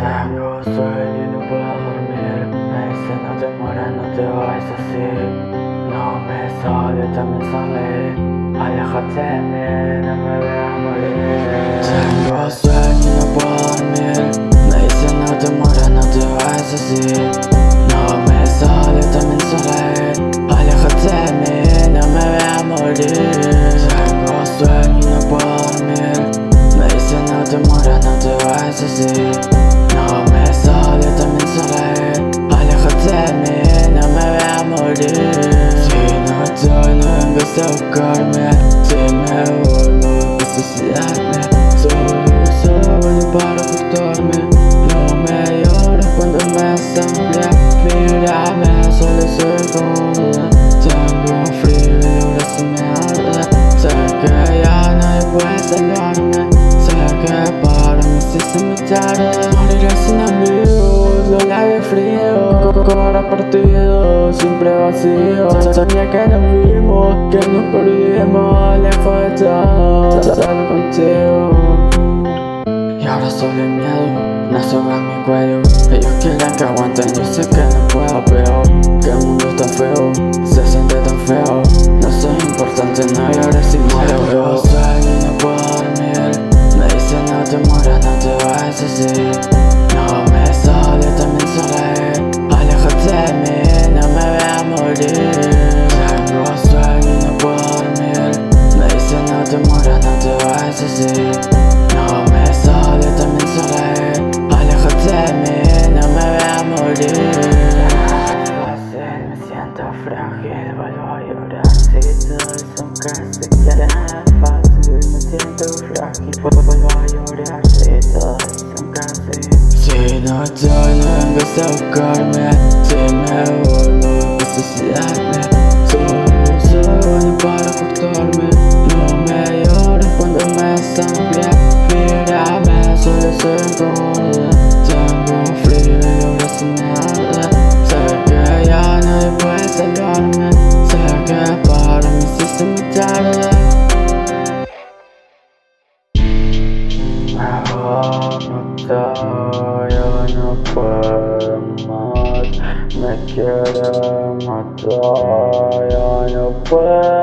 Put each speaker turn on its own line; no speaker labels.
Tengo sueño y no puedo dormir. Me dice no te mueras, no te vayas así No me sale, también sale. Aléjate, nena, me voy morir. Tengo sueño y no puedo dormir. Me dice no te mueras, no te vayas así No me sale, también sale. Aléjate, nena, me voy morir. Tengo sueño y no puedo dormir. Me dice no te mueras, no te vayas así a buscarme Si me vuelvo a suicidarme Solo, solo para ocultarme No me llores cuando me asamblea Mírame, solo soy como Tengo frío y ahora me arde Sé que ya nadie puede salvarme. Sé que para mí si me tarde Moriré sin amigos, los labios fríos Cora siempre vacío. Sabía que nos vimos, que nos perdimos de todo, solo contigo. Y ahora solo el miedo, no soga mi cuello. Ellos quieren que aguanten, yo sé que no puedo Pero que el mundo está feo, se siente tan feo. No soy importante, no llores si muero Veo sueño y no puedo dormir Me dicen no te mueras, no te vayas así No frágil Vuelvo a llorar si todos son casi quieren Fácil, me siento frágil Vuelvo a llorar si todos son casi Si no vengas a buscarme Si me vuelvo a suicidarme Solo, solo para ocultarme No me llores cuando me asamblea Mírame, solo soy gorda Tengo frío y ahora se me Estoy, yo no puedo más. Me quiere matar, yo no puedo